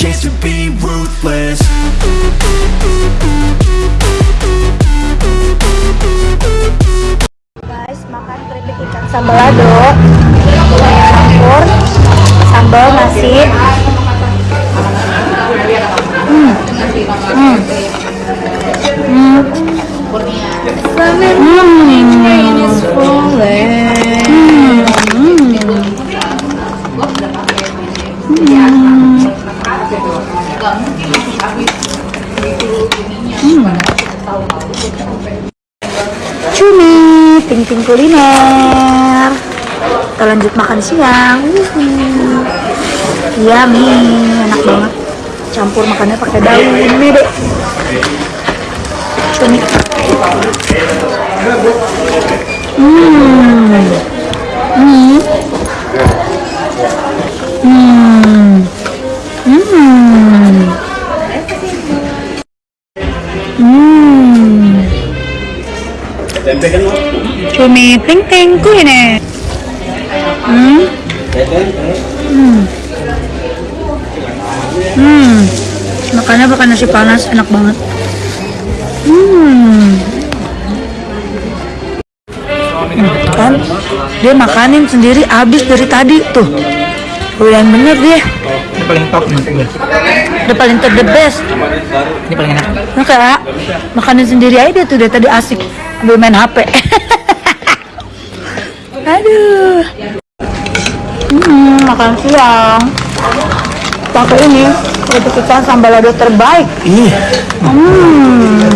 chance to be ruthless. Guys makan keripik ikan sambal lado campur sambal nasi kuliner. Kita lanjut makan siang. Yummy, enak banget. Campur makannya pakai daun deh. Cumi. Hmm. Hmm. Hmm. Hmm. Cumi ting ting kuliner. Hmm. Hmm. Hmm. Makannya pakai nasi panas enak banget. Hmm. Kan dia makanin sendiri habis dari tadi tuh. Doyan bener dia. Ini paling top nih. Udah paling ter the best. Ini paling enak. Nah, kak, makanin sendiri aja dia tuh dari tadi asik sambil main HP. Aduh. Hmm, makan siang. Pakai ini, keripik ikan sambal lado terbaik. Ih, Hmm.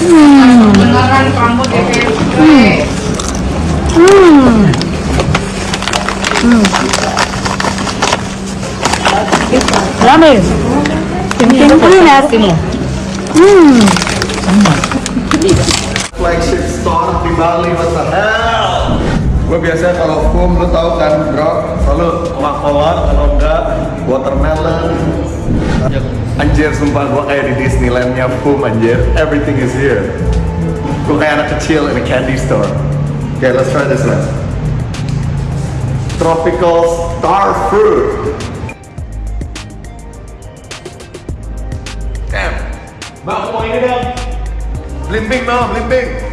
Hmm. Hmm. Hmm. Rame. Tim-tim kuliner. Hmm. Flagship store di Bali what the hell? Gue biasanya kalau foam lu tau kan bro? Selalu kolak kalau enggak watermelon. Anjir sumpah gue kayak di Disneylandnya foam anjir. Everything is here. Gue kayak anak kecil in a candy store. Okay let's try this one. Tropical star fruit. Damn. Mbak mau ini dong Limping, mom, limping.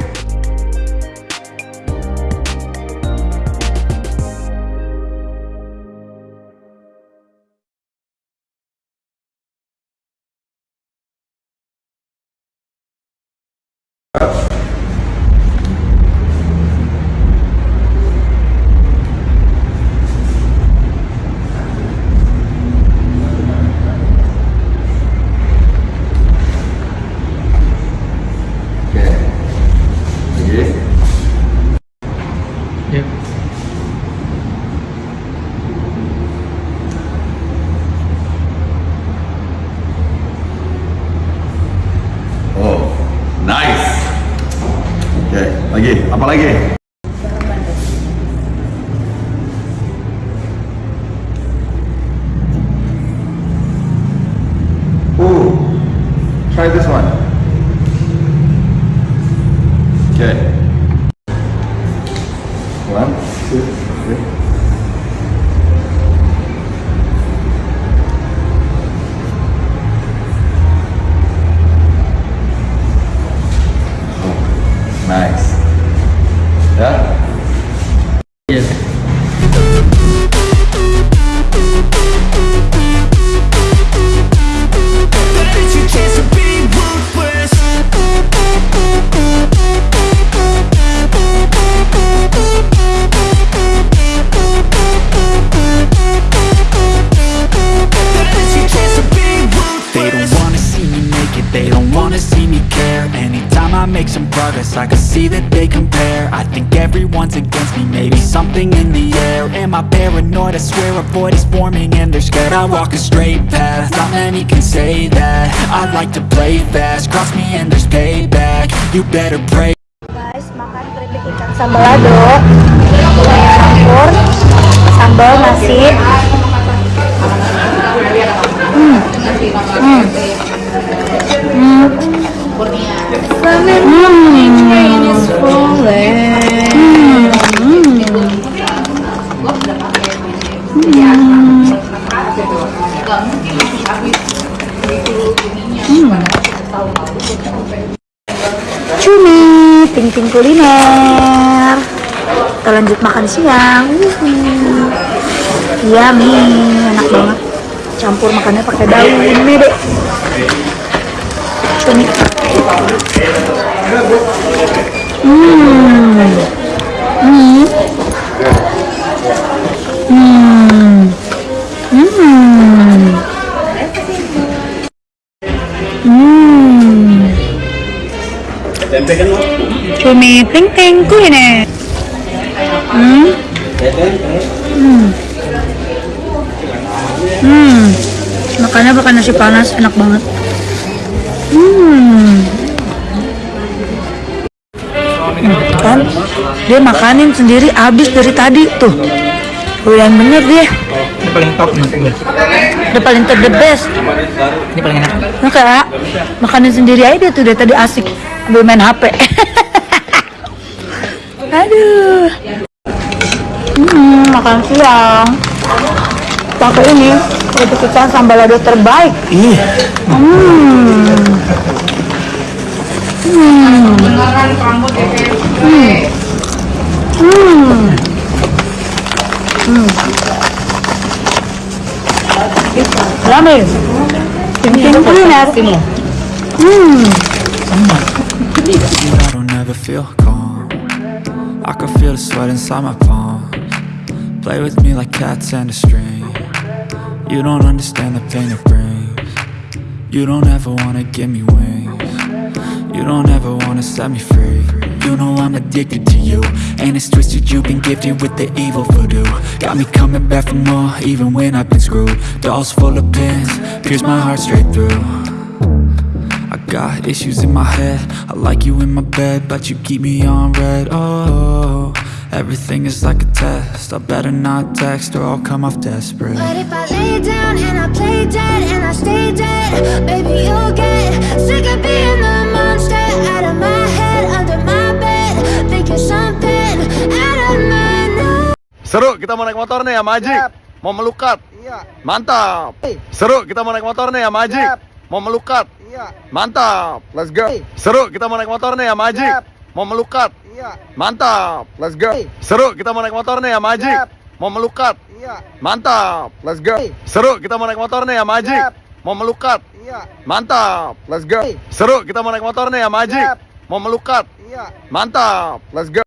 Lagi. Apa lagi? Ooh, try this one. Okay. See me care. Anytime I make some progress, I can see that they compare. I think everyone's against me, maybe something in the air. Am I paranoid? I swear a void is forming and they're scared. I walk a straight path, not many can say that. I like to play fast, cross me and there's payback. You better pray. Guys, makan keripik ikan sambal campur sambal nasi. Hmm. Hmm. Hmm. Hmm. Cumi, ting ting kuliner. Kita lanjut makan siang. Yummy, enak banget. Campur makannya pakai daun mede. Cumi. Hmm. Hmm. Hmm. Hmm. Hmm. Cumi ting ting kuliner. Hmm. Hmm. Hmm. Makannya pakai nasi panas enak banget. Hmm. Kan dia makanin sendiri habis dari tadi tuh. Tuh yang bener dia. Ini paling top nih. Udah paling ter the best. Ini paling enak. Nah kak, makanin sendiri aja dia tuh dari tadi asik sambil main HP. Aduh. Hmm, makan siang. Pakai ini, kita sambal lado terbaik. Ih, Hmm. Hmm. Hmm. Hmm. Rame. Kuliner. Hmm. I don't ever feel calm I can feel the sweat inside my palms Play with me like cats and a string You don't understand the pain it brings. You don't ever wanna give me wings. You don't ever wanna set me free. You know I'm addicted to you. And it's twisted you've been gifted with the evil voodoo. Got me coming back for more even when I've been screwed. Dolls full of pins, pierce my heart straight through. I got issues in my head. I like you in my bed But you keep me on red. Oh, everything is like a test I better not text or I'll come off desperate But if I lay down and I play dead and I stay dead, baby, you'll get sick of being the monster out of my head, under my bed, thinking something out of my nose. Seru, kita mau naik motor nih sama Ajik. Mau melukat. Iya, Mantap. Seru, kita mau naik motor nih sama Ajik. Siap. Mau melukat. iya, Mantap. Let's go. Hey. Seru, kita mau naik motor nih sama Ajik. Siap. Mau melukat. Iya, Mantap. Let's go. Seru, kita mau naik motor nih Ajik. Siap. Mau melukat. iya, Mantap. Let's go. Seru, kita mau naik motor nih Ajik. Siap. Mau melukat. iya, Mantap. Let's go. Seru, kita mau naik motor nih Ajik. Siap. Mau melukat. iya. Mantap. Let's go.